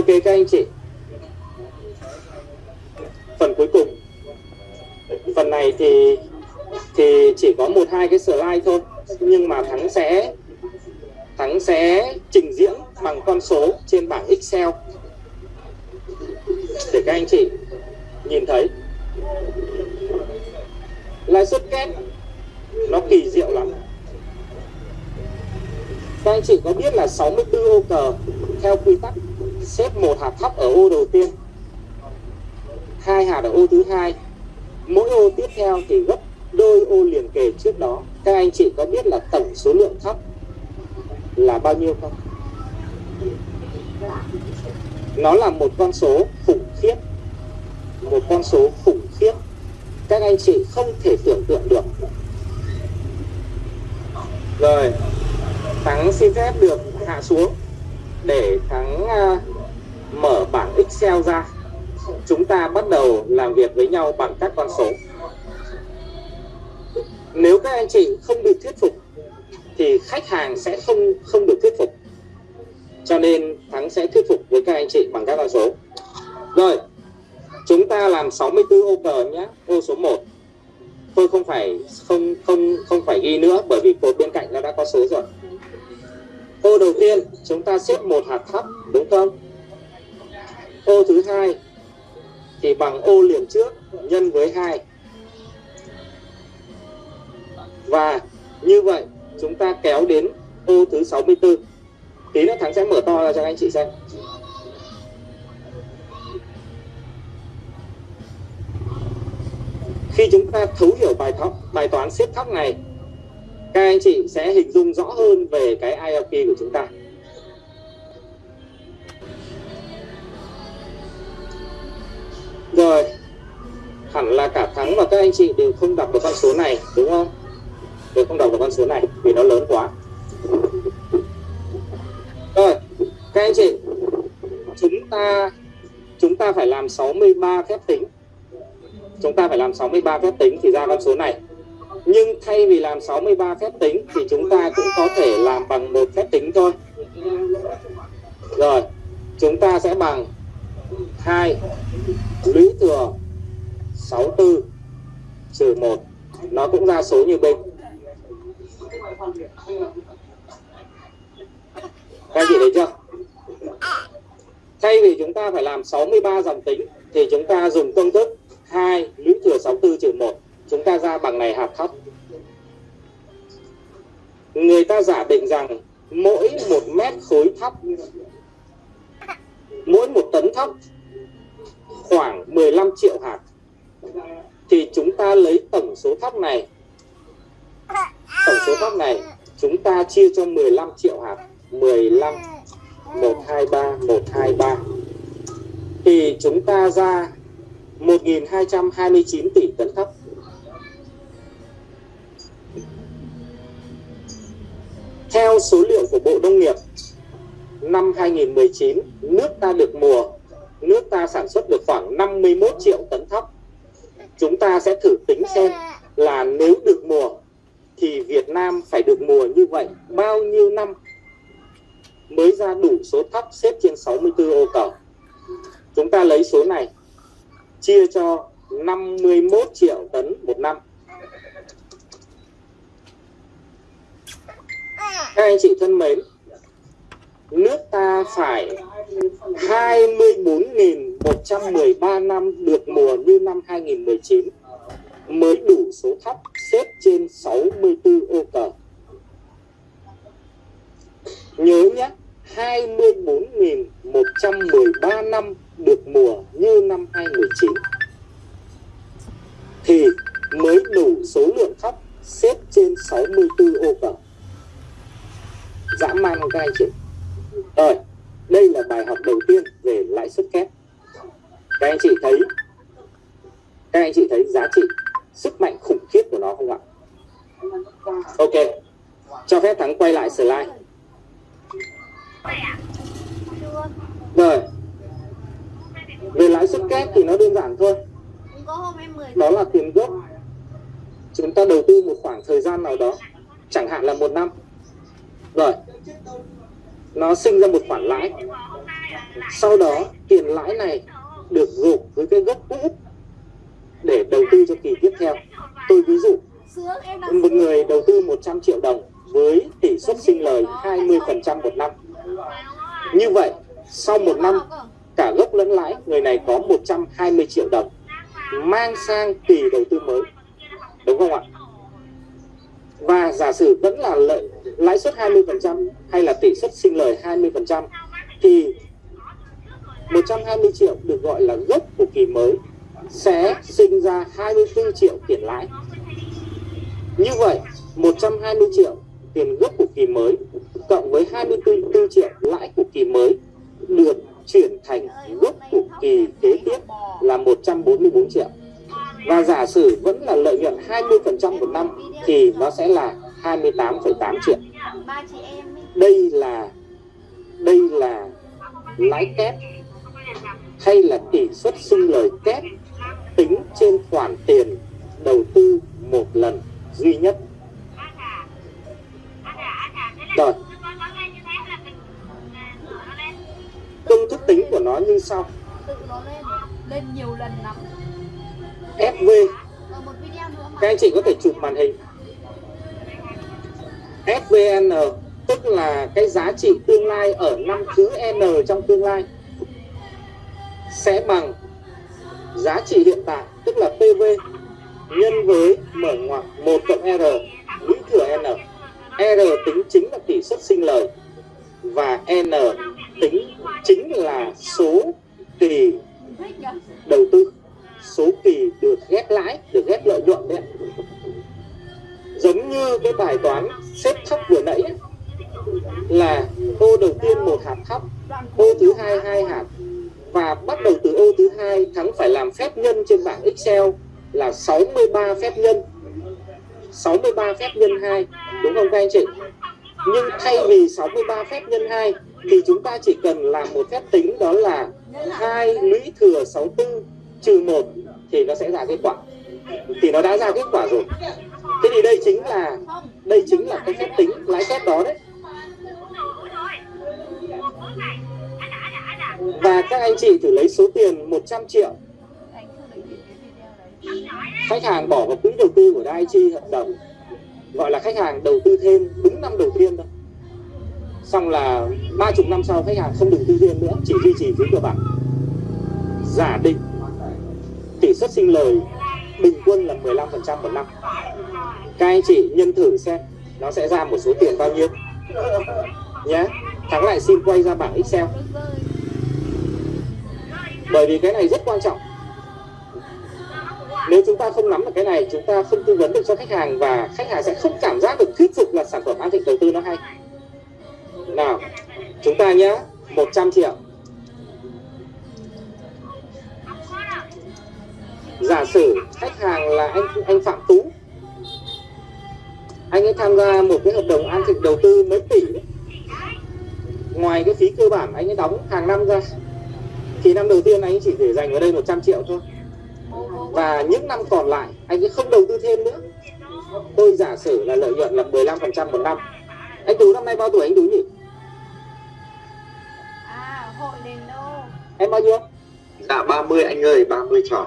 Ok, các anh chị. Phần cuối cùng. Phần này thì thì chỉ có một, hai cái slide thôi. Nhưng mà thắng sẽ thắng sẽ trình diễn bằng con số trên bảng Excel. Để các anh chị nhìn thấy. Lãi suất kép, nó kỳ diệu lắm. Các anh chị có biết là 64 ô cờ theo quy tắc xếp một hạt thấp ở ô đầu tiên hai hạt ở ô thứ hai. Mỗi ô tiếp theo thì gấp đôi ô liền kề trước đó. Các anh chị có biết là tổng số lượng thấp là bao nhiêu không? Nó là một con số khủng khiếp. Một con số khủng khiếp. Các anh chị không thể tưởng tượng được. Rồi thắng xin phép được hạ xuống để thắng uh, mở bảng excel ra. Chúng ta bắt đầu làm việc với nhau bằng các con số. Nếu các anh chị không được thuyết phục, thì khách hàng sẽ không không được thuyết phục. Cho nên thắng sẽ thuyết phục với các anh chị bằng các con số. Rồi, chúng ta làm 64 ô cờ nhé, ô số 1 tôi không phải, không không không phải ghi nữa, bởi vì cột bên cạnh nó đã có số rồi. Ô đầu tiên, chúng ta xếp một hạt thấp, đúng không? Ô thứ hai, thì bằng ô liền trước, nhân với hai. Và như vậy, chúng ta kéo đến ô thứ 64 tí nữa thắng sẽ mở to ra cho anh chị xem. Khi chúng ta thấu hiểu bài thóc bài toán xếp thóc này, các anh chị sẽ hình dung rõ hơn về cái ILP của chúng ta. Rồi. Hẳn là cả thắng và các anh chị đều không đọc được con số này, đúng không? Đều không đọc được con số này, vì nó lớn quá. Rồi, các anh chị, chúng ta chúng ta phải làm 63 phép tính. Chúng ta phải làm 63 phép tính thì ra con số này. Nhưng thay vì làm 63 phép tính thì chúng ta cũng có thể làm bằng một phép tính thôi. Rồi, chúng ta sẽ bằng 2 lũy thừa 64 trừ 1 nó cũng ra số như bên. Các chị thấy chưa? Thay vì chúng ta phải làm 63 dòng tính, thì chúng ta dùng công thức 2 lũy thừa 64 trừ 1 chúng ta ra bằng này hạt thấp. Người ta giả định rằng mỗi một mét khối thóc mỗi một tấn thóc khoảng 15 triệu hạt, thì chúng ta lấy tổng số thóc này. Tổng số thóc này chúng ta chia cho 15 triệu hạt. 15 123 123 thì chúng ta ra 1.229 tỷ tấn thóc. Theo số liệu của Bộ Nông nghiệp năm 2019 nước ta được mùa nước ta sản xuất được khoảng 51 triệu tấn thóc chúng ta sẽ thử tính xem là nếu được mùa thì Việt Nam phải được mùa như vậy bao nhiêu năm mới ra đủ số thóc xếp trên 64 ô cầu. Chúng ta lấy số này chia cho 51 triệu tấn một năm. Các anh chị thân mến, nước ta phải 24.113 năm được mùa như năm 2019 mới đủ số thấp xếp trên 64 ô cờ. Nhớ nhé, 24.113 năm được mùa như năm 2019 thì mới đủ số lượng thấp xếp trên 64 ô cờ. Dã man các anh chị? Rồi, đây là bài học đầu tiên về lãi suất kép. Các anh chị thấy các anh chị thấy giá trị sức mạnh khủng khiếp của nó không ạ? Ok, cho phép Thắng quay lại slide. Rồi, về lãi suất kép thì nó đơn giản thôi. Đó là tiền gốc. Chúng ta đầu tư một khoảng thời gian nào đó, chẳng hạn là một năm. Rồi, nó sinh ra một khoản lãi. sau đó, tiền lãi này được gộp với cái gốc cũ để đầu tư cho kỳ tiếp theo. Tôi ví dụ, một người đầu tư 100 triệu đồng với tỷ suất sinh lời 20% một năm. Như vậy, sau một năm, cả gốc lẫn lãi, người này có 120 triệu đồng mang sang kỳ đầu tư mới. Đúng không ạ? Và giả sử vẫn là lợi lãi suất 20% hay là tỷ suất sinh lời 20% thì 120 triệu được gọi là gốc của kỳ mới sẽ sinh ra 24 triệu tiền lãi. Như vậy, 120 triệu tiền gốc của kỳ mới cộng với 24 triệu lãi của kỳ mới được chuyển thành gốc của kỳ kế tiếp là 144 triệu. Và giả sử vẫn là lợi nhuận 20% một năm thì nó sẽ là 28,8 triệu. Đây là đây là lãi kép hay là tỷ suất sinh lời kép tính trên khoản tiền đầu tư một lần duy nhất. Rồi. Công thức tính của nó như sau. Tự nó lên, lên nhiều lần lắm. FV các anh chị có thể chụp màn hình. FVN tức là cái giá trị tương lai ở năm thứ N trong tương lai, sẽ bằng giá trị hiện tại, tức là PV nhân với mở ngoặc 1 cộng R lũy thừa N. R tính chính là tỷ suất sinh lời và N tính chính là số phép nhân. 63 phép nhân 2 đúng không các anh chị? Nhưng thay vì 63 phép nhân 2 thì chúng ta chỉ cần làm một phép tính, đó là 2 lũy thừa 64 trừ 1 thì nó sẽ ra kết quả. Thì nó đã ra kết quả rồi. Thế thì đây chính là, đây chính là cái phép tính, lãi kép đó đấy. Và các anh chị thử lấy số tiền 100 triệu khách hàng bỏ vào quỹ đầu tư của Daiichi hợp đồng, gọi là khách hàng đầu tư thêm, đúng năm đầu tiên thôi. Xong là ba chục năm sau khách hàng không đầu tư thêm nữa, chỉ duy trì phí cơ bản giả định tỷ suất sinh lời bình quân là 15% một năm. Các anh chị nhân thử xem, nó sẽ ra một số tiền bao nhiêu. Nhé thắng lại xin quay ra bảng Excel. Bởi vì cái này rất quan trọng nếu chúng ta không nắm được cái này, chúng ta không tư vấn được cho khách hàng và khách hàng sẽ không cảm giác được thuyết phục là sản phẩm an thịnh đầu tư nó hay. Nào, chúng ta nhé 100 triệu. Giả sử khách hàng là anh anh Phạm Tú, anh ấy tham gia một cái hợp đồng an thịnh đầu tư mấy tỷ đấy. ngoài cái phí cơ bản anh ấy đóng hàng năm ra, thì năm đầu tiên anh ấy chỉ để dành ở đây 100 triệu thôi và những năm còn lại anh ấy không đầu tư thêm nữa tôi giả sử là lợi nhuận là 15% một năm anh Tú năm nay bao tuổi anh Tú nhỉ À, hội đền đô. em bao nhiêu Dạ 30 anh ơi, 30 tròn.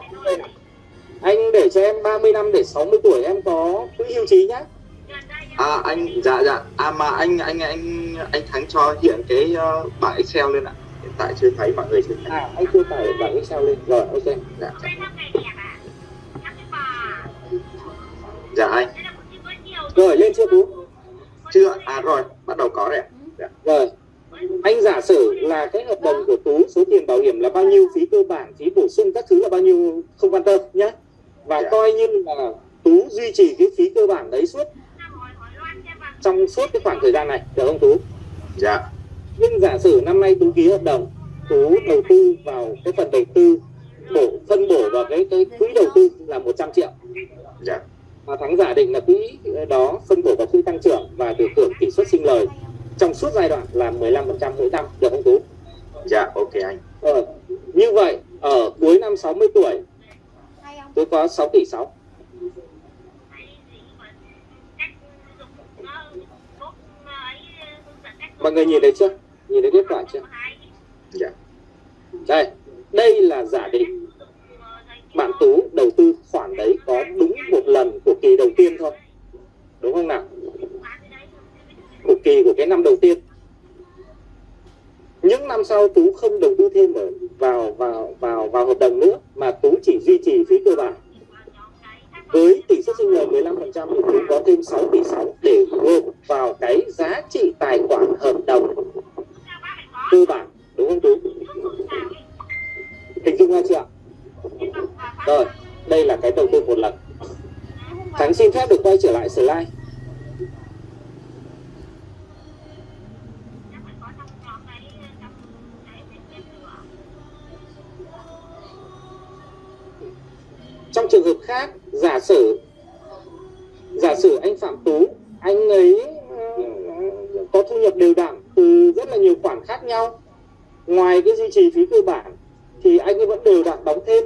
anh để cho em 30 năm để 60 tuổi em có quỹ hưu trí nhá À anh dạ dạ. À mà anh anh anh anh Thắng cho hiện cái uh, bảng Excel lên ạ. Hiện tại chưa thấy mọi người chưa thấy. à anh chưa tải bảng Excel lên rồi ok Dạ dạ. Dạ anh. rồi lên chưa Tú Chưa. À rồi, bắt đầu có rồi ạ. Dạ. rồi anh giả sử là cái hợp đồng của Tú số tiền bảo hiểm là bao nhiêu phí cơ bản phí bổ sung các thứ là bao nhiêu không quan tâm nhé và Dạ. coi như là Tú duy trì cái phí cơ bản đấy suốt trong suốt cái khoảng thời gian này được không Tú Dạ. nhưng giả sử năm nay Tú ký hợp đồng Tú đầu tư vào cái phần đầu tư bổ phân bổ vào cái cái quỹ đầu tư là 100 triệu Dạ. Và thắng giả định là quỹ đó phân bổ vào quỹ tăng trưởng và được hưởng tỷ suất sinh lời. Trong suốt giai đoạn là 15% mỗi năm được không Tú? Dạ ok anh. ờ, như vậy ở cuối năm 60 tuổi tôi có 6 tỷ 6 mọi người nhìn thấy chưa? Nhìn thấy kết quả chưa? Dạ. Đây đây là giả định bạn tú đầu tư khoản đấy có đúng một lần của kỳ đầu tiên thôi đúng không nào? Của kỳ của cái năm đầu tiên. Những năm sau tú không đầu tư thêm ở vào vào vào vào hợp đồng nữa, mà tú chỉ duy trì phí cơ bản. Với tỷ suất sinh lời 15% thì tú có thêm 6 tỷ 6 để gộp vào cái giá trị tài khoản hợp đồng cơ bản. Đúng không tú? Hình dung ra chưa ạ? Rồi, đây là cái đầu tư một lần. Thắng xin phép được quay trở lại slide. Trong trường hợp khác, giả sử giả sử anh phạm tú, anh ấy ờ, có thu nhập đều đặn từ rất là nhiều khoản khác nhau, ngoài cái duy trì phí cơ bản thì anh ấy vẫn đều đặn đóng thêm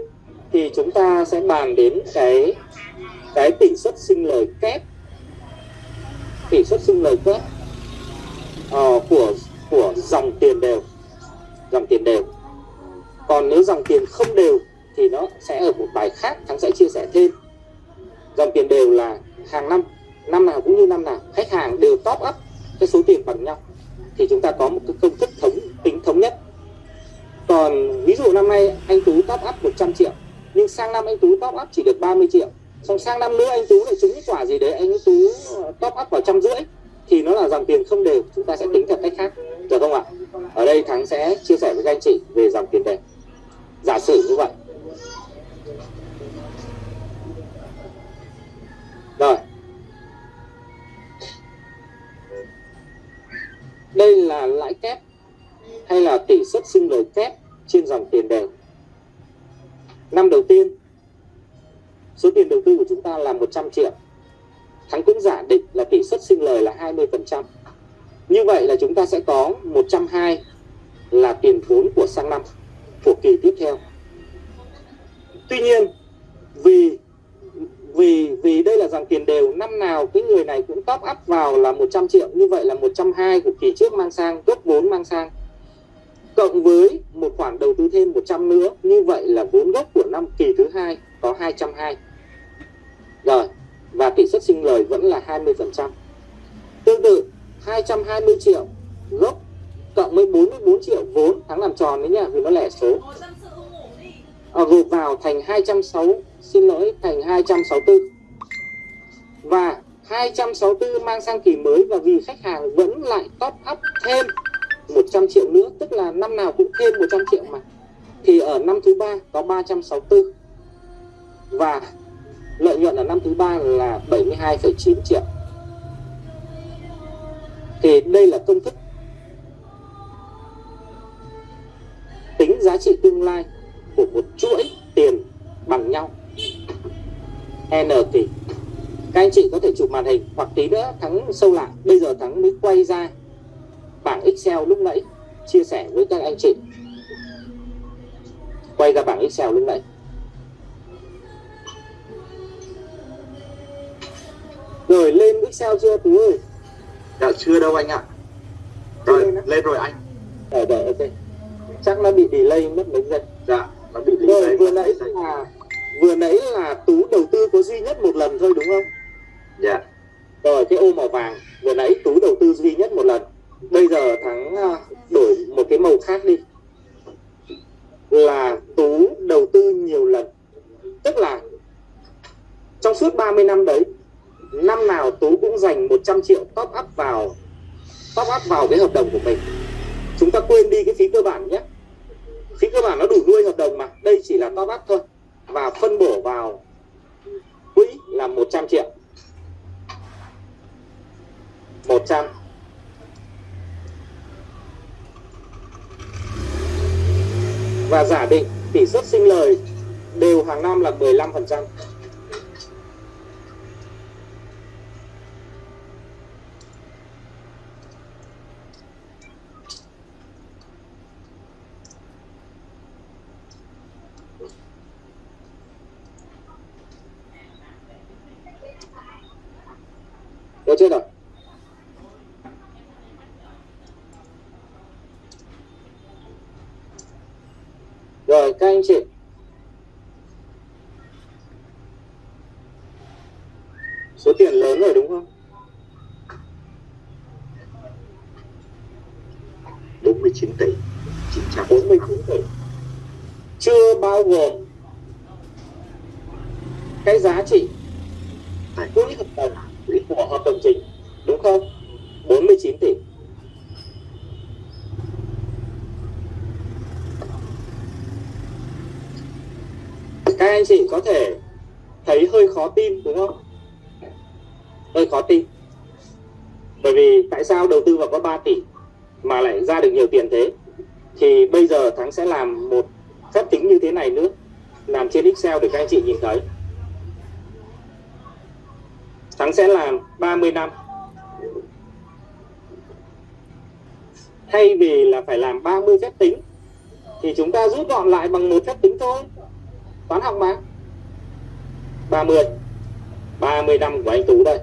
thì chúng ta sẽ bàn đến cái cái tỷ suất sinh lời kép. Tỷ suất sinh lời kép uh, của của dòng tiền đều dòng tiền đều. Còn nếu dòng tiền không đều thì nó sẽ ở một bài khác thắng sẽ chia sẻ thêm. Dòng tiền đều là hàng năm năm nào cũng như năm nào khách hàng đều top up cái số tiền bằng nhau. Thì chúng ta có một cái công thức thống tính thống nhất còn ví dụ năm nay anh tú top up 100 triệu, nhưng sang năm anh tú top up chỉ được 30 triệu. Xong sang năm nữa anh tú lại trúng cái quả gì đấy, anh tú ờ, top up vào trăm rưỡi, thì nó là dòng tiền không đều, chúng ta sẽ tính theo cách khác. Được không ạ? Ở đây thắng sẽ chia sẻ với các anh chị về dòng tiền đều giả sử như vậy. Rồi. Đây là lãi kép hay là tỷ suất sinh lời kép trên dòng tiền đều? Năm đầu tiên, số tiền đầu tư của chúng ta là 100 triệu. Thắng cũng giả định là tỷ suất sinh lời là 20% như vậy là chúng ta sẽ có 120 là tiền vốn của sang năm, của kỳ tiếp theo. Tuy nhiên, vì vì vì đây là dòng tiền đều, năm nào cái người này cũng top up vào là 100 triệu. Như vậy là 120 của kỳ trước mang sang gốc vốn mang sang cộng với một khoản đầu tư thêm 100 nữa như vậy là vốn gốc của năm kỳ thứ hai có 220 rồi và tỷ suất sinh lời vẫn là 20% tương tự 220 triệu gốc cộng với 44 triệu vốn thắng làm tròn đấy nha vì nó lẻ số. À, gộp vào thành 260 xin lỗi thành 264 và 264 mang sang kỳ mới và vì khách hàng vẫn lại top up thêm 100 triệu nữa tức là năm nào cũng thêm 100 triệu mà. Thì ở năm thứ ba có 364 và lợi nhuận ở năm thứ ba là 72,9 triệu. Thì đây là công thức tính giá trị tương lai của một chuỗi tiền bằng nhau. N kỳ các anh chị có thể chụp màn hình hoặc tí nữa thắng sâu lại bây giờ thắng mới quay ra bảng excel lúc nãy chia sẻ với các anh chị. Quay ra bảng excel lúc nãy. Rồi lên excel chưa tú ơi? Dạ chưa đâu anh ạ. Rồi lên rồi anh. Ở đợi ok. Chắc nó bị delay mất mấy giây. Dạ nó bị rồi delay vừa nãy là vừa nãy là tú đầu tư có duy nhất một lần thôi đúng không? Dạ. Rồi cái ô màu vàng. Vừa nãy tú đầu tư duy nhất một lần bây giờ thắng à, đổi một cái màu khác đi. Là tú đầu tư nhiều lần. Tức là trong suốt 30 năm đấy, năm nào tú cũng dành 100 triệu top up vào, top up vào cái hợp đồng của mình. Chúng ta quên đi cái phí cơ bản nhé. Phí cơ bản nó đủ nuôi hợp đồng mà. Đây chỉ là top up thôi. Và phân bổ vào quỹ là 100 triệu. 100 và giả định tỷ suất sinh lời đều hàng năm là 15%. Được chưa nào? Rồi các anh chị Số tiền rồi đúng không? 49 tỷ 900 49 tỷ Chưa bao gồm Cái giá trị Tài quỹ hợp đồng của hợp đồng chính Đúng không? 49 tỷ Các anh chị có thể thấy hơi khó tin đúng không? Hơi khó tin Bởi vì tại sao đầu tư vào có 3 tỷ mà lại ra được nhiều tiền thế, thì bây giờ thắng sẽ làm một phép tính như thế này nữa, làm trên excel để các anh chị nhìn thấy. Thắng sẽ làm 30 năm. Thay vì là phải làm 30 phép tính, thì chúng ta rút gọn lại bằng một phép tính thôi. Toán học mà. 30 30 năm của anh Tú đây.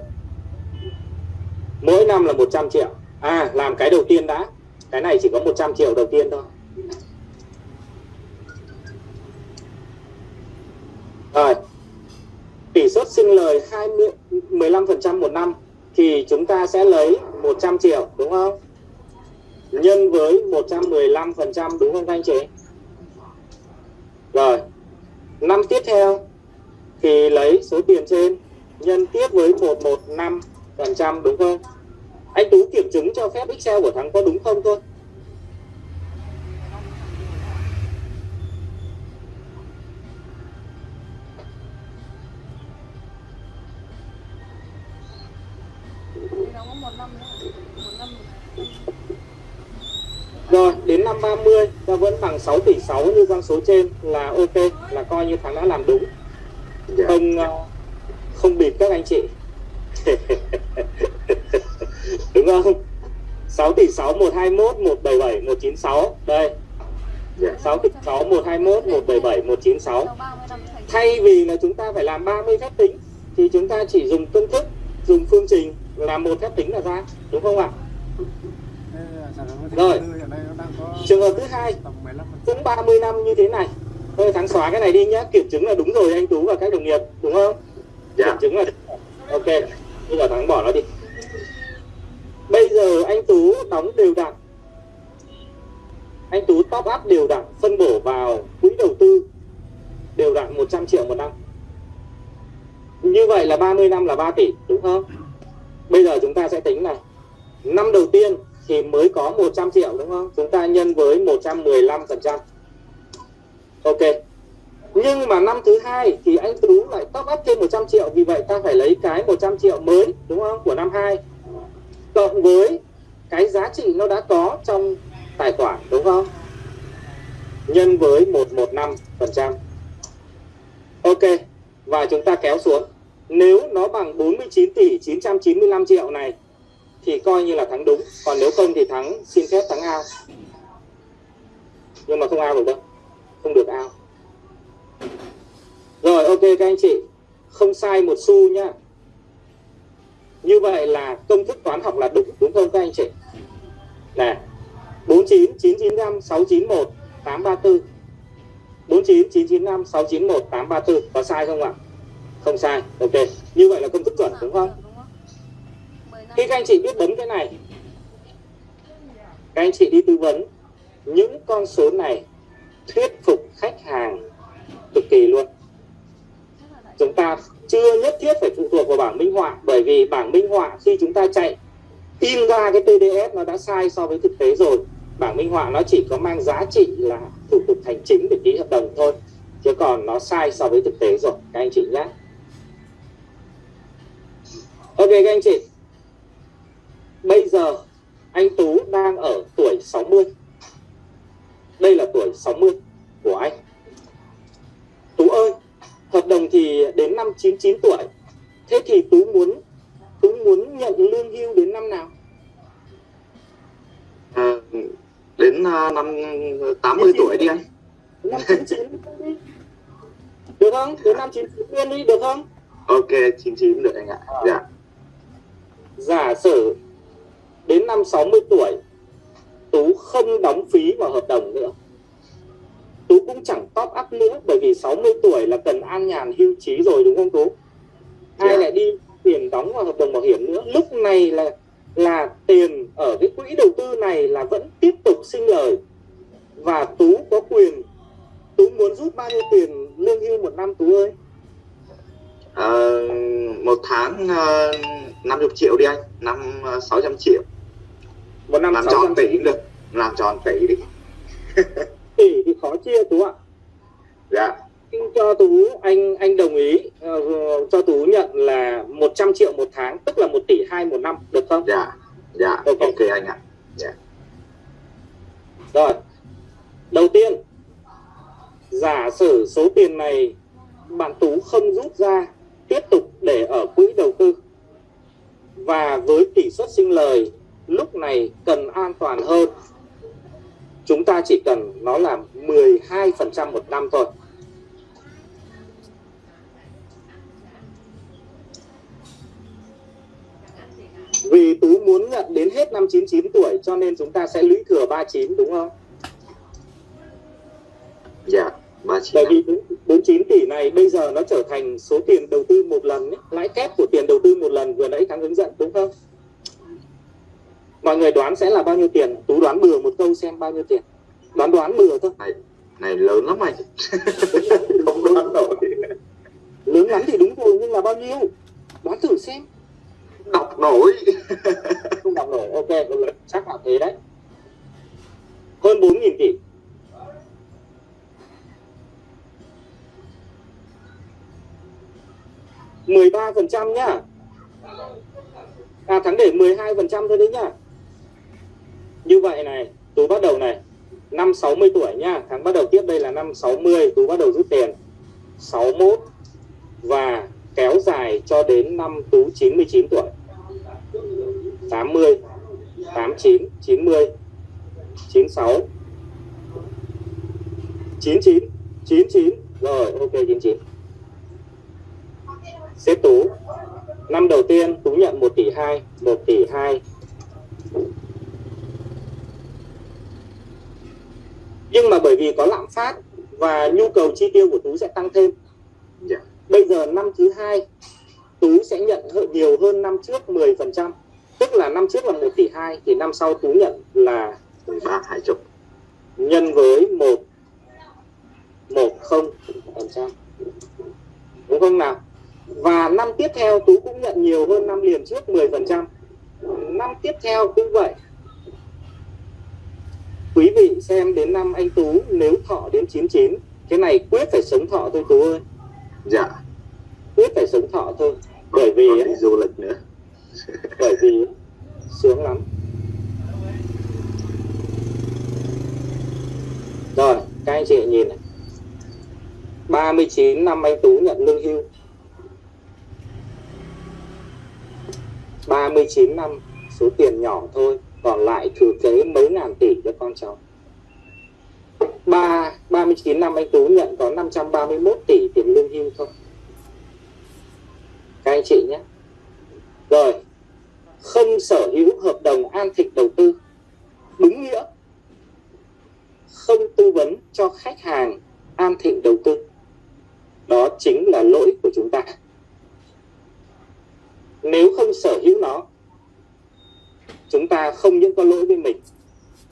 Mỗi năm là 100 triệu. À làm cái đầu tiên đã. Cái này chỉ có 100 triệu đầu tiên thôi. Rồi. Tỷ suất sinh lời 20, 15% một năm Thì chúng ta sẽ lấy 100 triệu đúng không? Nhân với 115% đúng không các anh chị? Rồi. Năm tiếp theo Thì lấy số tiền trên Nhân tiếp với 115% đúng không? Anh Tú kiểm chứng cho phép Excel của thằng có đúng không thôi Rồi, đến năm 30 ta vẫn bằng 6 tỷ 6 như con số trên là ok, là coi như thằng đã làm đúng. dạ. Không ờ, không bịp các anh chị. đúng không? 6 tỷ 6 121 177 196 đây. Dạ. 6 tỷ 6 121 177 196 Sau 30 năm thành thay vì là chúng ta phải làm 30 phép tính thì chúng ta chỉ dùng công thức dùng phương trình làm một phép tính là ra. Đúng không ạ? Rồi. trường hợp thứ hai. Cũng 30 năm như thế này. Thôi thắng xóa cái này đi nhé kiểm chứng là đúng rồi anh Tú và các đồng nghiệp. Đúng không? Kiểm dạ chứng là ok. Bây giờ thắng bỏ nó đi bây giờ anh Tú đóng đều đặn. Anh Tú top up đều đặn, phân bổ vào quỹ đầu tư đều đặn 100 triệu một năm. Như vậy là 30 năm là 3 tỷ, đúng không? Bây giờ chúng ta sẽ tính này. Năm đầu tiên thì mới có 100 triệu, đúng không? Chúng ta nhân với 115% ok. Nhưng mà năm thứ hai thì anh Tú lại top up thêm 100 triệu, vì vậy ta phải lấy cái 100 triệu mới, đúng không, của năm 2 cộng với cái giá trị nó đã có trong tài khoản, đúng không? Nhân với 115 phần trăm. Ok, và chúng ta kéo xuống. Nếu nó bằng 49 tỷ 995 triệu này, thì coi như là thắng đúng. Còn nếu không thì thắng, xin phép thắng ao. Nhưng mà không ao được đâu. Không được ao. Rồi, ok các anh chị. Không sai một xu nhá như vậy là công thức toán học là đúng đúng không các anh chị? Nè 49 995 691 834 49 995 691 834 có sai không ạ? Không sai, ok. Như vậy là công thức chuẩn, đúng không? Khi các anh chị biết bấm cái này, các anh chị đi tư vấn những con số này thuyết phục khách hàng cực kỳ luôn. Chúng ta chưa nhất thiết phải phụ thuộc vào bảng minh họa, bởi vì bảng minh họa khi chúng ta chạy in ra cái TDS nó đã sai so với thực tế rồi. Bảng minh họa nó chỉ có mang giá trị là thủ tục hành chính để ký hợp đồng thôi, chứ còn nó sai so với thực tế rồi. Các anh chị nhé. Ok, các anh chị. Bây giờ anh Tú đang ở tuổi 60 đây là tuổi 60 của anh. Tú ơi hợp đồng thì đến năm 99 tuổi. Thế thì Tú muốn Tú muốn nhận lương hưu đến năm nào? À, đến uh, năm 80 tuổi đi anh. năm 99 đi. Được không? Đến năm 99 nguyên đi được không? Ok 99 được anh ạ. Dạ. Giả sử đến năm 60 tuổi Tú không đóng phí vào hợp đồng up nữa bởi vì 60 tuổi là cần an nhàn hưu trí rồi đúng không tú? Ai Dạ. lại đi tiền đóng vào hợp đồng bảo hiểm nữa? Lúc này là là tiền ở cái quỹ đầu tư này là vẫn tiếp tục sinh lời. Và tú có quyền tú muốn rút bao nhiêu tiền lương hưu một năm tú ơi? Ờ, một tháng uh, 50 triệu đi anh năm uh, 600 triệu. Một năm làm 600 tròn tỷ cũng được làm tròn tỷ đi. Tỷ thì khó chia tú ạ dạ. Xin cho tú anh anh đồng ý ờ, cho tú nhận là 100 triệu một tháng tức là 1 tỷ hai một năm được không? Dạ dạ. Ok. ok anh ạ. Rồi, đầu tiên giả sử số tiền này bạn Tú không rút ra tiếp tục để ở quỹ đầu tư. Và với tỷ suất sinh lời lúc này cần an toàn hơn chúng ta chỉ cần nó là 12% một năm thôi vì Tú muốn nhận đến hết năm 99 tuổi cho nên chúng ta sẽ lũy thừa 39 đúng không? dạ ba chín Bởi vì 49 tỷ này bây giờ nó trở thành số tiền đầu tư một lần ấy, lãi kép của tiền đầu tư một lần vừa nãy thắng hướng dẫn đúng không? Mọi người đoán sẽ là bao nhiêu tiền? Tú đoán bừa một câu xem bao nhiêu tiền. Đoán đoán bừa thôi. này lớn lắm anh không đoán nổi Lớn lắm thì đúng rồi nhưng là bao nhiêu? Đoán thử xem. đọc nổi Không đọc nổi. Ok, chắc là thế đấy. Hơn 4.000 tỷ. mười ba phần trăm nhá à thắng để 12 phần trăm thôi đấy nhá như vậy này, tú bắt đầu này. Năm 60 tuổi nha. Tháng bắt đầu tiếp đây là năm 60 tú bắt đầu rút tiền. 61 và kéo dài cho đến năm tú 99 tuổi. 80 89 90 96 99 99 rồi, ok 99 xếp tú. Năm đầu tiên, tú nhận 1 tỷ 2 1 tỷ 2 nhưng mà bởi vì có lạm phát và nhu cầu chi tiêu của tú sẽ tăng thêm. Dạ. Bây giờ năm thứ hai tú sẽ nhận nhiều hơn năm trước 10% tức là năm trước là 1 tỷ 2 thì năm sau tú nhận là mười ba hai chục. nhân với 1 1 0 phần trăm. Đúng không nào? Và năm tiếp theo tú cũng nhận nhiều hơn năm liền trước 10 phần trăm. Năm tiếp theo cũng vậy quý vị xem đến năm anh tú nếu thọ đến 99 cái này quyết phải sống thọ thôi tú ơi. Dạ. Quyết phải sống thọ thôi. Bởi vì còn đi du lịch nữa. bởi vì sướng lắm. Rồi các anh chị nhìn này. 39 năm anh Tú nhận lương hưu. 39 năm số tiền nhỏ thôi còn lại thừa kế mấy ngàn tỷ cho con cháu. Ba 39 năm anh Tú nhận có 531 tỷ tiền lương hưu thôi. Các anh chị nhé. Rồi, không sở hữu hợp đồng an thịnh đầu tư. Đúng nghĩa, không tư vấn cho khách hàng an thịnh đầu tư. Đó chính là lỗi của chúng ta. Nếu không sở hữu nó chúng ta không những có lỗi với mình,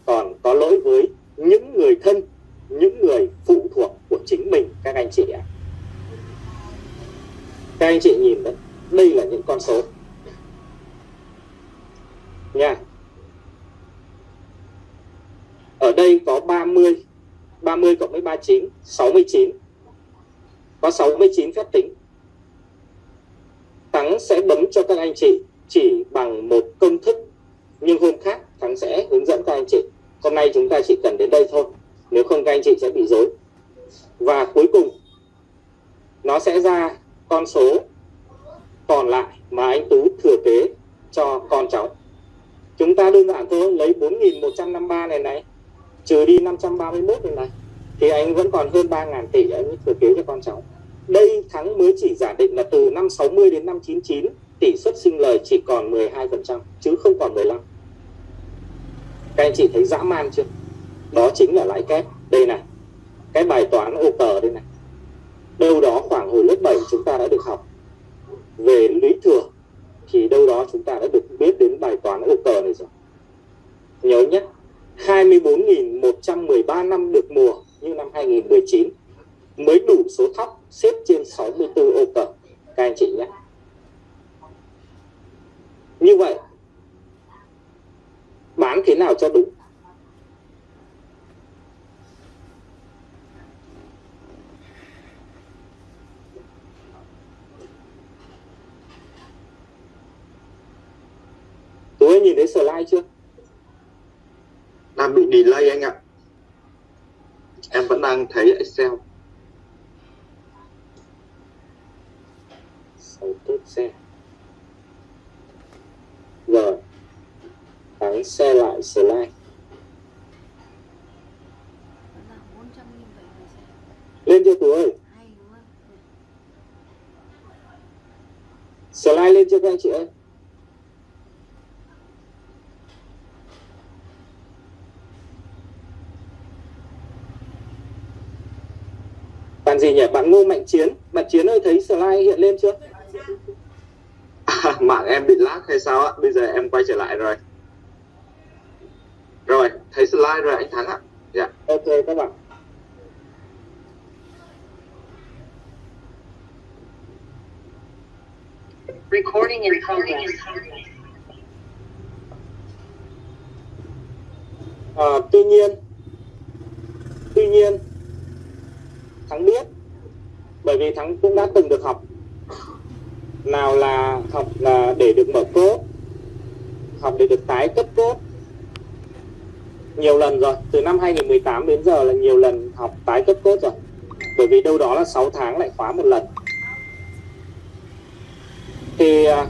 còn có lỗi với những người thân, những người phụ thuộc của chính mình, các anh chị ạ. Các anh chị nhìn đấy, đây là những con số. Nha. Ở đây có 30 30 cộng với 39 69 có 69 phép tính. Thắng sẽ bấm cho các anh chị chỉ bằng một công thức nhưng hôm khác Thắng sẽ hướng dẫn các anh chị. Hôm nay chúng ta chỉ cần đến đây thôi. Nếu không, các anh chị sẽ bị dối và cuối cùng, nó sẽ ra con số còn lại mà anh Tú thừa kế cho con cháu. Chúng ta đơn giản thôi, lấy 4.153 này này, trừ đi 531 này này, thì anh vẫn còn hơn 3.000 tỷ anh mới thừa kế cho con cháu. Đây, Thắng mới chỉ giả định là từ năm 60 đến năm 99 tỷ suất sinh lời chỉ còn 12% chứ không còn 15 các anh chị thấy dã man chưa? Đó chính là lãi kép. Đây này, cái bài toán ô cờ đây này. Đâu đó khoảng hồi lớp 7 chúng ta đã được học. Về lý thừa thì đâu đó chúng ta đã được biết đến bài toán ô cờ này rồi. Nhớ nhé 24.113 năm được mùa như năm 2019 mới đủ số thóc xếp trên 64 ô cờ. Các anh chị nhé. Như vậy bán thế nào cho đúng? Tú ơi nhìn thấy slide chưa? đang bị delay anh ạ. Em vẫn đang thấy Excel. Sáu tốt xe. Rồi Thắng xe lại slide Vẫn là 400 nghìn bảy người xem Lên chưa Tú ơi? Slide lên chưa các anh chị ơi? Bạn gì nhỉ? Bạn Ngô Mạnh Chiến Bạn Chiến ơi thấy slide hiện lên chưa? mạng em bị lag hay sao ạ bây giờ em quay trở lại rồi rồi thấy slide rồi anh thắng ạ. Dạ. Ok các bạn. Recording in progress. à, Tuy nhiên Tuy nhiên Thắng biết Bởi vì Thắng cũng đã từng được học Nào là học là để được mở cốt Học để được tái cấp cốt nhiều lần rồi Từ năm 2018 đến giờ là nhiều lần học tái cấp cốt rồi. Bởi vì đâu đó là 6 tháng lại khóa một lần. Thì à,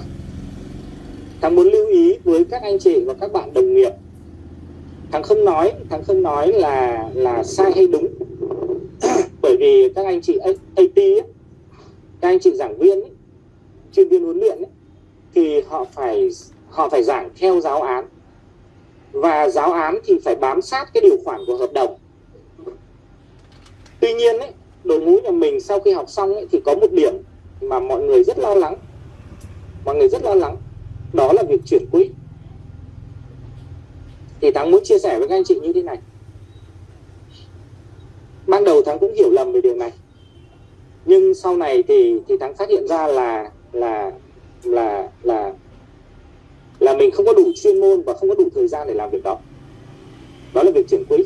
thằng muốn lưu ý với các anh chị và các bạn đồng nghiệp. Thằng không nói thằng không nói là là sai hay đúng. Bởi vì các anh chị AT ấy, các anh chị giảng viên ấy, chuyên viên huấn luyện ấy, thì họ phải họ phải giảng theo giáo án và giáo án thì phải bám sát cái điều khoản của hợp đồng. Tuy nhiên ấy, đội ngũ nhà mình sau khi học xong ấy, thì có một điểm mà mọi người rất lo lắng. Mọi người rất lo lắng. Đó là việc chuyển quỹ. Thì thắng muốn chia sẻ với các anh chị như thế này. Ban đầu thắng cũng hiểu lầm về điều này. Nhưng sau này thì thì thắng phát hiện ra là là là là là mình không có đủ chuyên môn và không có đủ thời gian để làm việc đó. Đó là việc chuyển quỹ.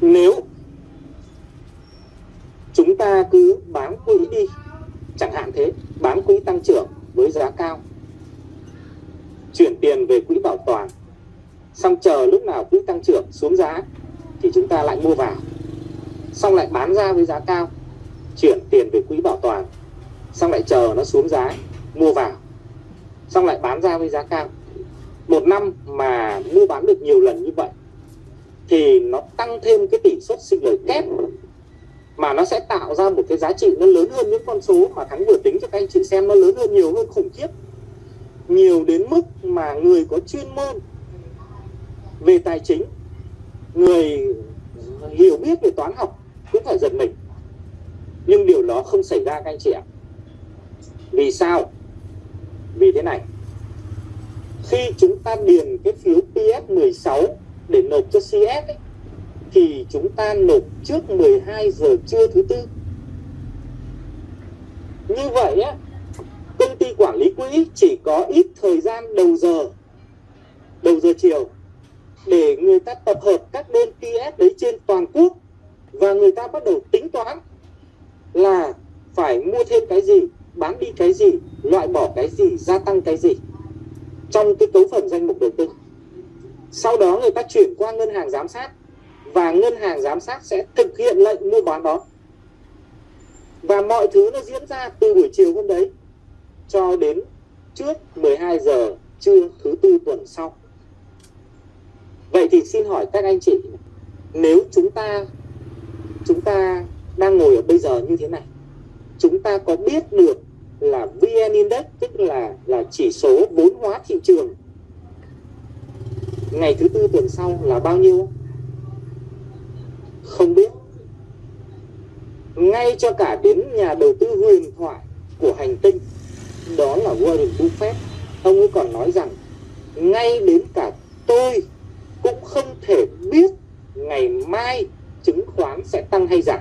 Nếu chúng ta cứ bán quỹ đi, chẳng hạn thế bán quỹ tăng trưởng với giá cao, chuyển tiền về quỹ bảo toàn, xong chờ lúc nào quỹ tăng trưởng xuống giá thì chúng ta lại mua vào, xong lại bán ra với giá cao, chuyển tiền về quỹ bảo toàn, xong lại chờ nó xuống giá, mua vào xong lại bán ra với giá cao. Một năm mà mua bán được nhiều lần như vậy, thì nó tăng thêm cái tỷ suất sinh lời kép, mà nó sẽ tạo ra một cái giá trị nó lớn hơn những con số mà thắng vừa tính cho các anh chị xem, nó lớn hơn nhiều hơn khủng khiếp. Nhiều đến mức mà người có chuyên môn về tài chính, người hiểu biết về toán học cũng phải giật mình. Nhưng điều đó không xảy ra các anh chị ạ. Vì sao? Vì thế này. Khi chúng ta điền cái phiếu PS16 để nộp cho CS ấy, thì chúng ta nộp trước 12 giờ trưa thứ tư. Như vậy á công ty quản lý quỹ chỉ có ít thời gian đầu giờ đầu giờ chiều để người ta tập hợp các đơn PS đấy trên toàn quốc và người ta bắt đầu tính toán là phải mua thêm cái gì, bán đi cái gì, loại bỏ cái gì, gia tăng cái gì trong cái cấu phần danh mục đầu tư. Sau đó người ta chuyển qua ngân hàng giám sát và ngân hàng giám sát sẽ thực hiện lệnh mua bán đó. Và mọi thứ nó diễn ra từ buổi chiều hôm đấy cho đến trước 12 giờ trưa thứ tư tuần sau. Vậy thì xin hỏi các anh chị Nếu chúng ta Chúng ta đang ngồi ở bây giờ như thế này Chúng ta có biết được là VN Index, Tức là là chỉ số vốn hóa thị trường. Ngày thứ tư tuần sau là bao nhiêu? Không biết. Ngay cho cả đến nhà đầu tư huyền thoại của hành tinh, đó là Warren Buffett. Ông ấy còn nói rằng, ngay đến cả tôi cũng không thể biết ngày mai chứng khoán sẽ tăng hay giảm.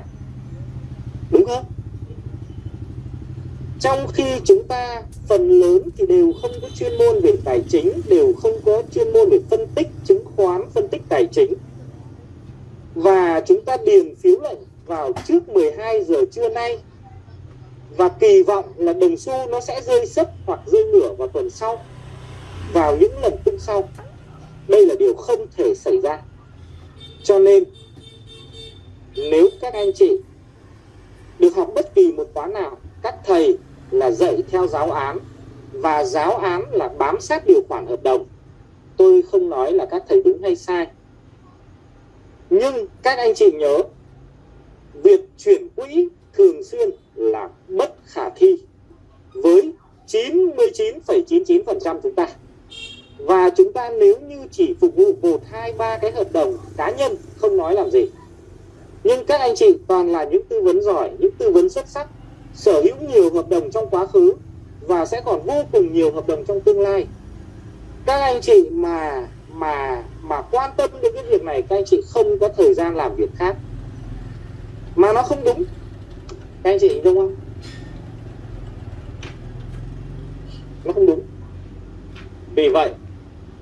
Đúng không? Trong khi chúng ta phần lớn thì đều không có chuyên môn về tài chính, đều không có chuyên môn về phân tích, chứng khoán, phân tích tài chính. Và chúng ta điền phiếu lệnh vào trước 12 giờ trưa nay. Và kỳ vọng là đồng xu nó sẽ rơi sấp hoặc rơi nửa vào tuần sau, vào những lần tung sau. Đây là điều không thể xảy ra. Cho nên, nếu các anh chị được học bất kỳ một khóa nào, các thầy là dạy theo giáo án và giáo án là bám sát điều khoản hợp đồng. Tôi không nói là các thầy đúng hay sai. Nhưng các anh chị nhớ việc chuyển quỹ thường xuyên là bất khả thi với 99,99% chúng ta. Và chúng ta nếu như chỉ phục vụ một hai ba cái hợp đồng cá nhân không nói làm gì. Nhưng các anh chị toàn là những tư vấn giỏi những tư vấn xuất sắc sở hữu nhiều hợp đồng trong quá khứ và sẽ còn vô cùng nhiều hợp đồng trong tương lai. Các anh chị mà mà mà quan tâm đến cái việc này, các anh chị không có thời gian làm việc khác. Mà nó không đúng. Các anh chị đúng không? Nó không đúng. Vì vậy,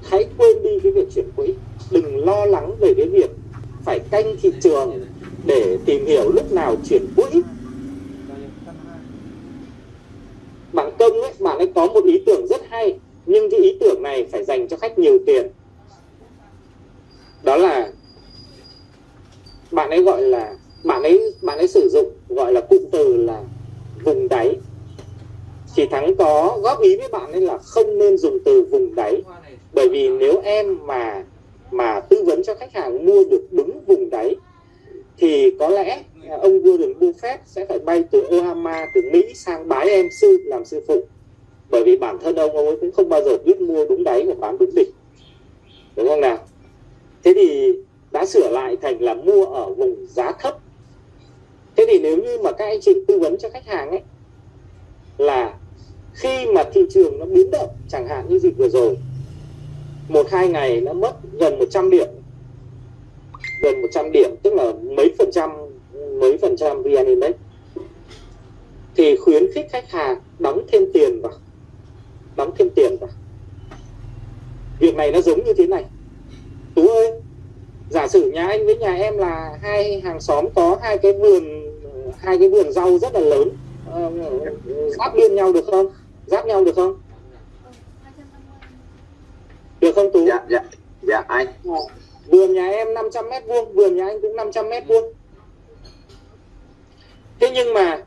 hãy quên đi cái việc chuyển quỹ. Đừng lo lắng về cái việc phải canh thị trường để tìm hiểu lúc nào chuyển quỹ bạn công ấy, bạn ấy có một ý tưởng rất hay, nhưng cái ý tưởng này phải dành cho khách nhiều tiền. Đó là, bạn ấy gọi là, bạn ấy bạn ấy sử dụng gọi là cụm từ là vùng đáy. Thì thắng có góp ý với bạn ấy là không nên dùng từ vùng đáy, bởi vì nếu em mà mà tư vấn cho khách hàng mua được đúng vùng đáy, thì có lẽ ông Warren Buffett sẽ phải bay từ Oklahoma, từ Mỹ sang bái em sư, làm sư phụ. Bởi vì bản thân ông ông ấy cũng không bao giờ biết mua đúng đáy và bán đúng đỉnh. Đúng không nào? Thế thì đã sửa lại thành là mua ở vùng giá thấp. Thế thì nếu như mà các anh chị tư vấn cho khách hàng ấy, là khi mà thị trường nó biến động, chẳng hạn như dịch vừa rồi, một hai ngày nó mất gần 100 điểm. Gần 100 điểm, tức là mấy phần trăm mấy phần trăm VN Index. Thì khuyến khích khách hàng đóng thêm tiền vào. Đóng thêm tiền vào. Việc này nó giống như thế này. Tú ơi giả sử nhà anh với nhà em là hai hàng xóm có hai cái vườn hai cái vườn rau rất là lớn. Ờ, giáp biên nhau được không? Giáp nhau được không? Được không tú? Dạ dạ dạ anh. Vườn nhà em 500 mét vuông vườn nhà anh cũng 500 mét vuông thế nhưng mà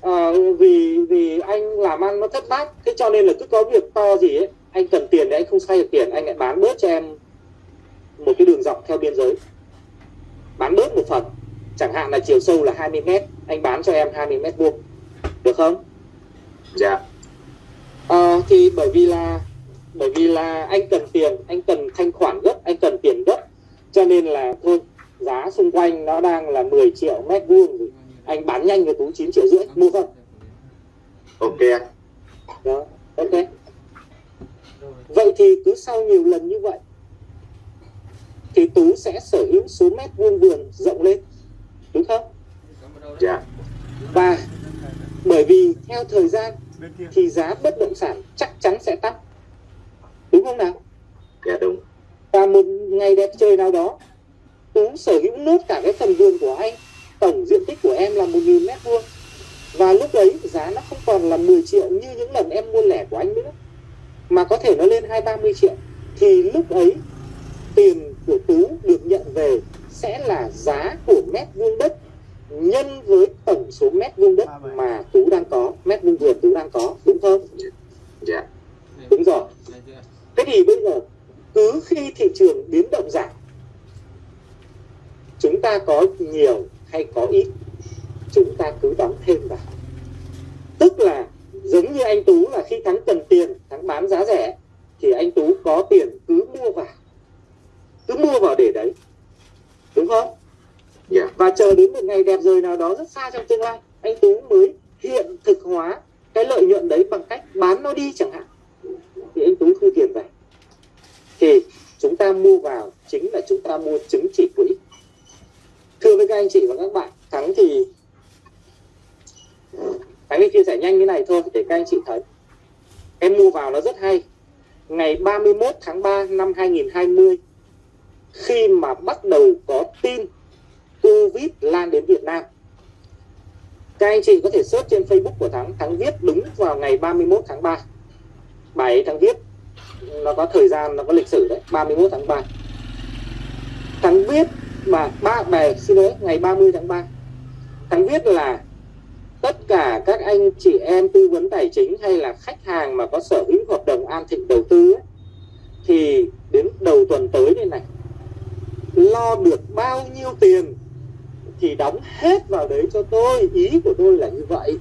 à, vì vì anh làm ăn nó thất bát thế cho nên là cứ có việc to gì ấy anh cần tiền để anh không xoay được tiền anh lại bán bớt cho em một cái đường dọc theo biên giới. Bán bớt một phần chẳng hạn là chiều sâu là 20 mét anh bán cho em 20 mét vuông được không? Dạ. À, thì bởi vì là bởi vì là anh cần tiền anh cần thanh khoản gấp anh cần tiền gấp cho nên là thôi giá xung quanh nó đang là 10 triệu mét vuông anh bán nhanh với tú 9 triệu rưỡi mua không? Ok đó ok vậy thì cứ sau nhiều lần như vậy thì tú sẽ sở hữu số mét vuông vườn rộng lên đúng không? Dạ. Và bởi vì theo thời gian thì giá bất động sản chắc chắn sẽ tăng. Đúng không nào? Dạ đúng. Và một ngày đẹp trời nào đó tú sở hữu nốt cả cái phần vườn của anh tổng diện tích của em là 1.000 mét vuông. Và lúc đấy giá nó không còn là 10 triệu như những lần em mua lẻ của anh nữa, mà có thể nó lên hai ba mươi triệu. Thì lúc ấy, tiền của tú được nhận về sẽ là giá của mét vuông đất nhân với tổng số mét vuông đất mà tú đang có, mét vuông vườn tú đang có, đúng không? Dạ. Đúng rồi. Thế thì bây giờ, cứ khi thị trường biến động giảm, chúng ta có nhiều hay có ít chúng ta cứ đóng thêm vào. Tức là giống như anh tú là khi thắng cần tiền thắng bán giá rẻ thì anh tú có tiền cứ mua vào. Cứ mua vào để đấy. Đúng không? Và chờ đến một ngày đẹp rời nào đó rất xa trong tương lai anh tú mới hiện thực hóa cái lợi nhuận đấy bằng cách bán nó đi chẳng hạn. Thì anh tú thu tiền về. Thì chúng ta mua vào chính là chúng ta mua chứng chỉ quỹ thưa với các anh chị và các bạn, thắng thì thắng thì chia sẻ nhanh như này thôi để các anh chị thấy. Em mua vào nó rất hay. Ngày 31 tháng 3 năm 2020 khi mà bắt đầu có tin Covid lan đến Việt Nam. Các anh chị có thể search trên Facebook của Thắng Thắng viết đúng vào ngày 31 tháng 3 bài ấy Thắng viết, nó có thời gian, nó có lịch sử đấy 31 tháng 3 Thắng viết mà ba bè xin lỗi ngày 30 tháng 3 Thắng viết là tất cả các anh chị em tư vấn tài chính hay là khách hàng mà có sở hữu hợp đồng an thịnh đầu tư ấy, thì đến đầu tuần tới đây này lo được bao nhiêu tiền thì đóng hết vào đấy cho tôi. Ý của tôi là như vậy.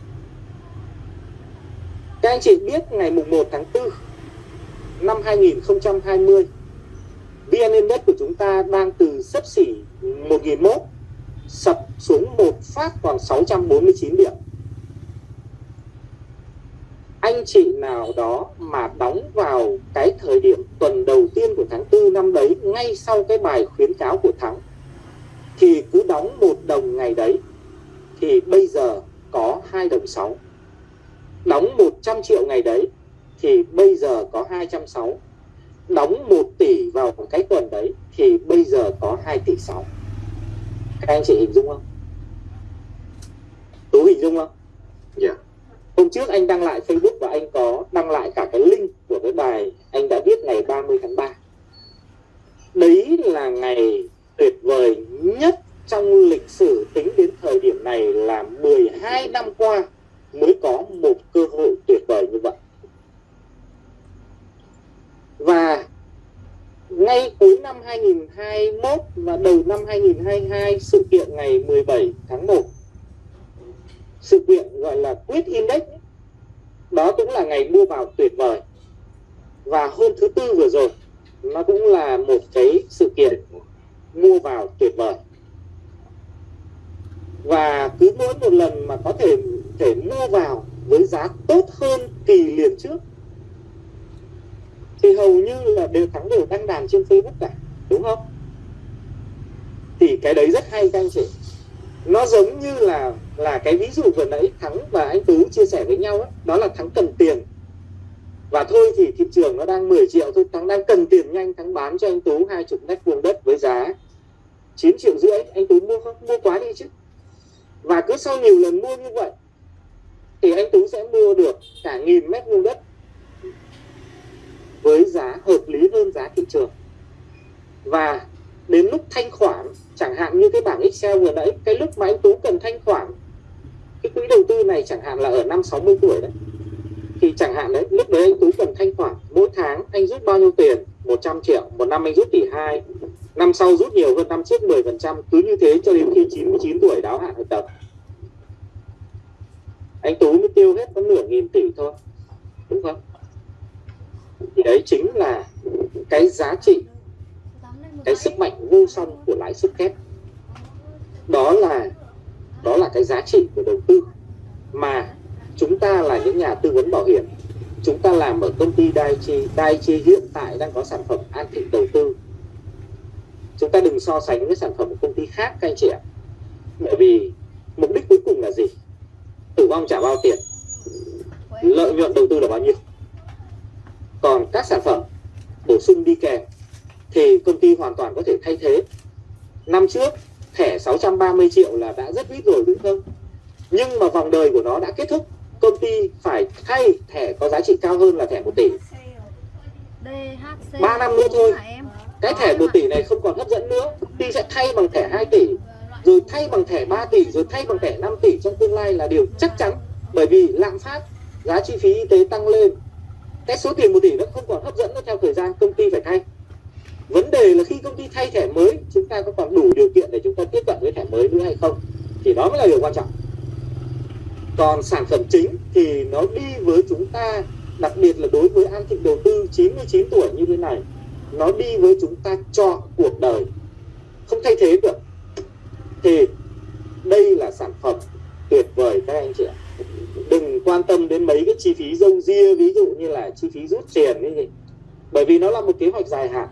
Các anh chị biết ngày mùng 1 tháng 4 năm 2020 VN Index của chúng ta đang từ sấp xỉ 1.001 sập xuống một phát còn 649 điểm. Anh chị nào đó mà đóng vào cái thời điểm tuần đầu tiên của tháng 4 năm đấy, ngay sau cái bài khuyến cáo của Thắng, thì cứ đóng một đồng ngày đấy, thì bây giờ có 2 đồng 6 đóng 100 triệu ngày đấy, thì bây giờ có 260 đóng 1 tỷ vào cái tuần đấy thì bây giờ có 2 tỷ 6 các anh chị hình dung không? Tú hình dung không? Dạ. Hôm trước anh đăng lại Facebook và anh có đăng lại cả cái link của cái bài anh đã viết ngày 30 tháng 3 Đấy là ngày tuyệt vời nhất trong lịch sử tính đến thời điểm này là 12 năm qua mới có một cơ hội tuyệt vời như vậy. Và ngay cuối năm 2021 và đầu năm 2022 sự kiện ngày 17 tháng 1 sự kiện gọi là quyết Index, đó cũng là ngày mua vào tuyệt vời. Và hôm thứ tư vừa rồi, nó cũng là một cái sự kiện mua vào tuyệt vời. Và cứ mỗi một lần mà có thể thể mua vào với giá tốt hơn kỳ liền trước thì hầu như là đều thắng đều đăng đàn trên Facebook cả đúng không? Thì cái đấy rất hay các anh chị. Nó giống như là là cái ví dụ vừa nãy thắng và anh tú chia sẻ với nhau ấy, đó là thắng cần tiền. Và thôi thì thị trường nó đang 10 triệu thôi thắng đang cần tiền nhanh thắng bán cho anh tú hai chục mét vuông đất với giá 9 triệu rưỡi. Anh tú mua không? Mua quá đi chứ. Và cứ sau nhiều lần mua như vậy thì anh tú sẽ mua được cả nghìn mét vuông đất với giá hợp lý hơn giá thị trường. Và đến lúc thanh khoản, chẳng hạn như cái bảng Excel vừa nãy, cái lúc mà anh Tú cần thanh khoản, cái quỹ đầu tư này chẳng hạn là ở năm 60 tuổi đấy. Thì chẳng hạn đấy, lúc đấy anh Tú cần thanh khoản, mỗi tháng anh rút bao nhiêu tiền? 100 triệu, một năm anh rút tỷ hai, năm sau rút nhiều hơn, năm trước 10 phần trăm, cứ như thế cho đến khi 99 tuổi đáo hạn hợp đồng anh Tú mới tiêu hết có nửa nghìn tỷ thôi, đúng không? Chính là cái giá trị, cái sức mạnh vô song của lãi suất kép. Đó là đó là cái giá trị của đầu tư. Mà chúng ta là những nhà tư vấn bảo hiểm, chúng ta làm ở công ty Daiichi Daiichi hiện tại đang có sản phẩm an thịnh đầu tư. Chúng ta đừng so sánh với sản phẩm của công ty khác, các anh chị ạ. Bởi vì mục đích cuối cùng là gì? Tử vong trả bao tiền. Lợi nhuận đầu tư là bao nhiêu? Còn các sản phẩm bổ sung đi kèm thì công ty hoàn toàn có thể thay thế. Năm trước thẻ 630 triệu là đã rất ít rồi đúng không? Nhưng mà vòng đời của nó đã kết thúc. Công ty phải thay thẻ có giá trị cao hơn là thẻ 1 tỷ. DHC 3 năm nữa thôi. cái thẻ 1 tỷ này không còn hấp dẫn nữa. Công ty sẽ thay bằng thẻ 2 tỷ rồi thay bằng thẻ 3 tỷ rồi thay bằng thẻ 5 tỷ trong tương lai là điều chắc chắn. Bởi vì lạm phát giá chi phí y tế tăng lên cái số tiền 1 tỷ nó không còn hấp dẫn nữa theo thời gian, công ty phải thay. Vấn đề là khi công ty thay thẻ mới, chúng ta có còn đủ điều kiện để chúng ta tiếp cận với thẻ mới nữa hay không? Thì đó mới là điều quan trọng. Còn sản phẩm chính thì nó đi với chúng ta, đặc biệt là đối với an thịnh đầu tư 99 tuổi như thế này, nó đi với chúng ta chọn cuộc đời. Không thay thế được. Thì đây là sản phẩm tuyệt vời các anh chị ạ đừng quan tâm đến mấy cái chi phí dâu ria ví dụ như là chi phí rút tiền ấy gì bởi vì nó là một kế hoạch dài hạn,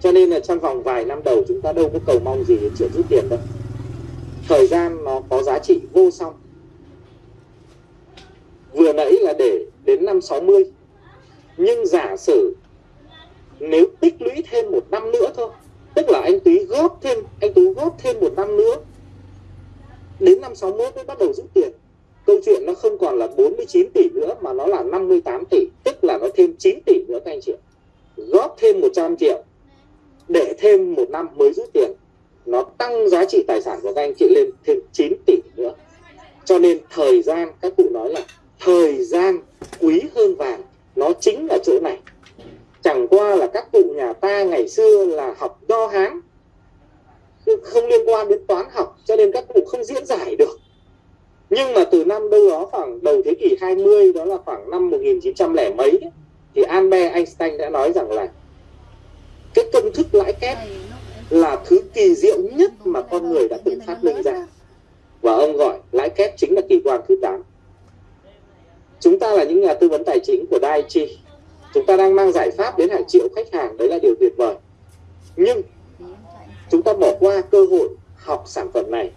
cho nên là trong vòng vài năm đầu chúng ta đâu có cầu mong gì đến chuyện rút tiền đâu. Thời gian nó có giá trị vô song. Vừa nãy là để đến năm 60 nhưng giả sử nếu tích lũy thêm một năm nữa thôi, tức là anh Túy góp thêm, anh Tú góp thêm một năm nữa, đến năm 61 mới bắt đầu rút tiền câu chuyện nó không còn là 49 tỷ nữa mà nó là 58 tỷ, tức là nó thêm 9 tỷ nữa các anh chị góp thêm 100 triệu để thêm một năm mới rút tiền. Nó tăng giá trị tài sản của các anh chị lên thêm 9 tỷ nữa. Cho nên thời gian, các cụ nói là thời gian quý hơn vàng, nó chính là chỗ này. Chẳng qua là các cụ nhà ta ngày xưa là học do hán không liên quan đến toán học, cho nên các cụ không diễn giải được nhưng mà từ năm đâu đó khoảng đầu thế kỷ 20 đó là khoảng năm 1900 lẻ mấy ấy, thì Albert Einstein đã nói rằng là cái công thức lãi kép là thứ kỳ diệu nhất mà con người đã từng phát minh ra. và ông gọi lãi kép chính là kỳ quan thứ 8 chúng ta là những nhà tư vấn tài chính của Daiichi chúng ta đang mang giải pháp đến hàng triệu khách hàng đấy là điều tuyệt vời. Nhưng chúng ta bỏ qua cơ hội học sản phẩm này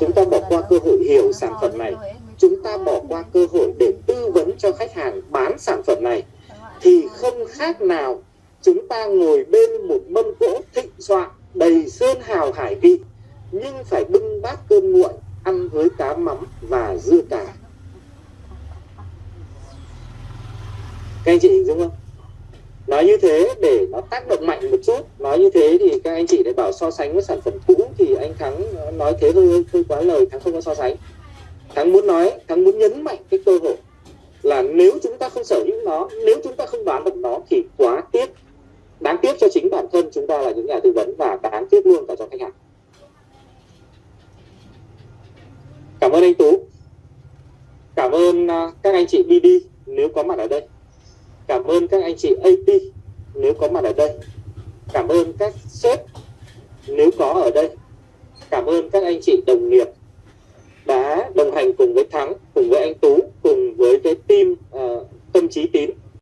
chúng ta bỏ qua cơ hội hiểu sản phẩm này. Chúng ta bỏ qua cơ hội để tư vấn cho khách hàng bán sản phẩm này. Thì không khác nào chúng ta ngồi bên một mâm cỗ thịnh soạn đầy sơn hào hải vị, nhưng phải bưng bát cơm nguội, ăn với cá mắm và dưa cà. Các anh chị hình dung không? Nói như thế để nó tác động mạnh một chút. Nói như thế thì các anh chị lại bảo so sánh với sản phẩm cũ thì anh thắng nói thế hơi hơi quá lời, thắng không có so sánh. Thắng muốn nói, thắng muốn nhấn mạnh cái cơ hội là nếu chúng ta không sở hữu nó, nếu chúng ta không bán được nó thì quá tiếc. Đáng tiếc cho chính bản thân chúng ta là những nhà tư vấn và đáng tiếc luôn cả cho khách hàng. Cảm ơn anh tú. Cảm ơn à, các anh chị BD nếu có mặt ở đây cảm ơn các anh chị AP nếu có mặt ở đây. Cảm ơn các sếp nếu có ở đây. Cảm ơn các anh chị đồng nghiệp đã đồng hành cùng với Thắng cùng với anh Tú cùng với cái team uh, tâm trí tín.